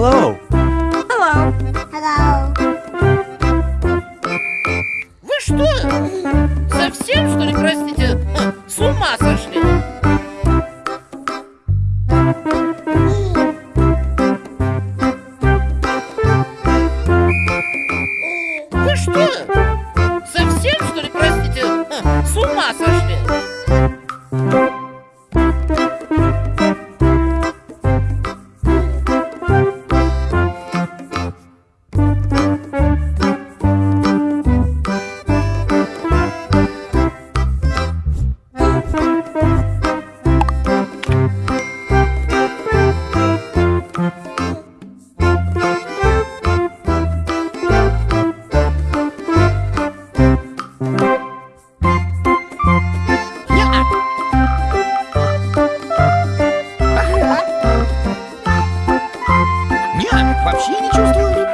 Hello. Hello. Hello. Вы что, совсем, что ли, простите, с ума сошли? Вы что, совсем, что ли, простите, с ума сошли? вообще не чувствую.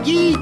Maggie.